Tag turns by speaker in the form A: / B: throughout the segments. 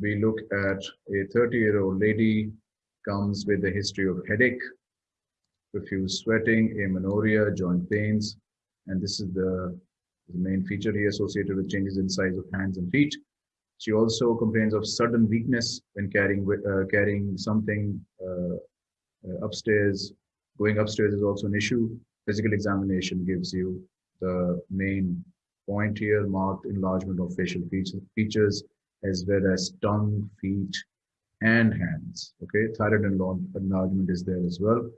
A: we look at a 30 year old lady comes with a history of headache, profuse sweating, amenorrhea, joint pains, and this is the, the main feature here associated with changes in size of hands and feet. She also complains of sudden weakness when carrying uh, carrying something uh, uh, upstairs. Going upstairs is also an issue. Physical examination gives you the main point here, marked enlargement of facial features, as well as tongue, feet, and hands. Okay, thyroid enlargement is there as well.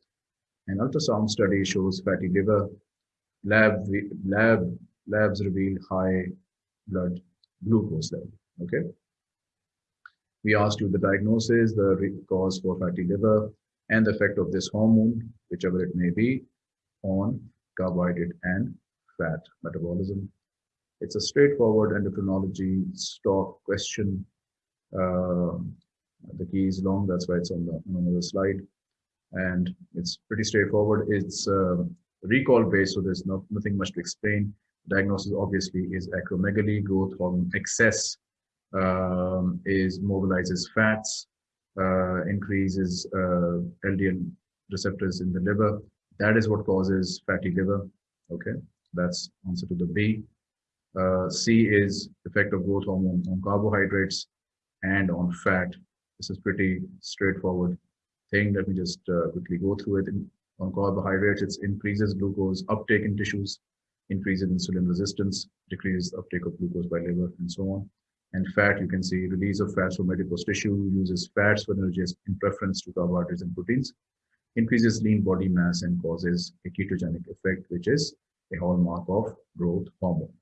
A: An ultrasound study shows fatty liver. Lab, lab, labs reveal high blood glucose level. Okay. We asked you the diagnosis, the cause for fatty liver, and the effect of this hormone, whichever it may be, on carbohydrate and fat metabolism. It's a straightforward endocrinology stock question. Uh, the key is long, that's why it's on the on another slide. And it's pretty straightforward. It's uh, recall based, so there's not, nothing much to explain. Diagnosis obviously is acromegaly, growth hormone excess, um, is mobilizes fats, uh, increases uh, LDL receptors in the liver. That is what causes fatty liver. Okay, that's answer to the B. Uh, C is effect of growth hormone on carbohydrates and on fat. This is pretty straightforward thing. Let me just uh, quickly go through it. In, on carbohydrates, it increases glucose uptake in tissues, increases insulin resistance, decreases uptake of glucose by liver, and so on and fat, you can see release of fats from adipose tissue uses fats for energy in preference to carbohydrates and proteins, increases lean body mass and causes a ketogenic effect, which is a hallmark of growth hormone.